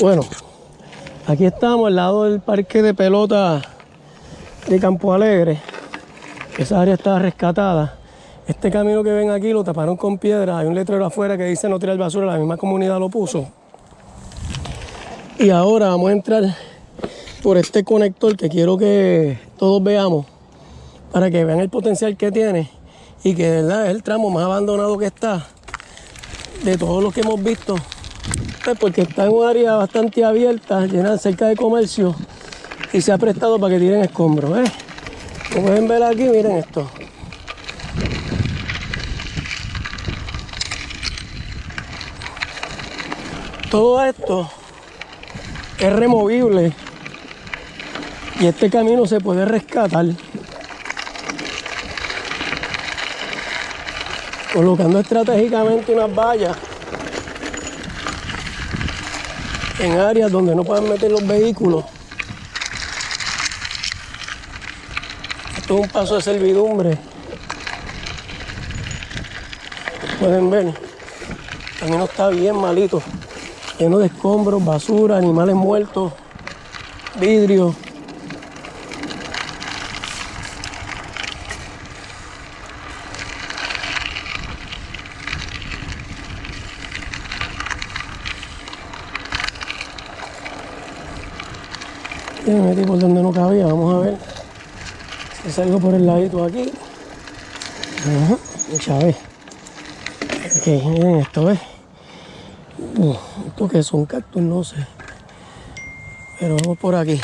Bueno, aquí estamos al lado del parque de pelota de Campo Alegre. Esa área está rescatada. Este camino que ven aquí lo taparon con piedra. Hay un letrero afuera que dice no tirar basura. La misma comunidad lo puso. Y ahora vamos a entrar por este conector que quiero que todos veamos para que vean el potencial que tiene y que de verdad es el tramo más abandonado que está de todos los que hemos visto porque está en un área bastante abierta llena cerca de comercio y se ha prestado para que tiren escombros ¿eh? como pueden ver aquí miren esto todo esto es removible y este camino se puede rescatar colocando estratégicamente unas vallas en áreas donde no puedan meter los vehículos. Esto es un paso de servidumbre. Pueden ver, el camino está bien malito, lleno de escombros, basura, animales muertos, vidrio. Y me metí por donde no cabía, vamos a ver si salgo por el ladito aquí. Ajá, vez. Ok, miren esto, ¿ves? Esto que es cactus, no sé. Pero vamos por aquí.